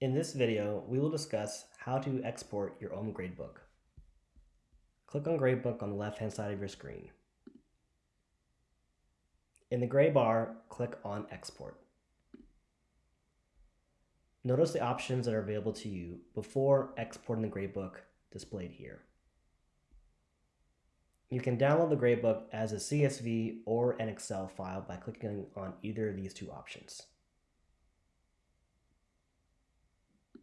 In this video, we will discuss how to export your own gradebook. Click on Gradebook on the left-hand side of your screen. In the gray bar, click on Export. Notice the options that are available to you before exporting the gradebook displayed here. You can download the gradebook as a CSV or an Excel file by clicking on either of these two options.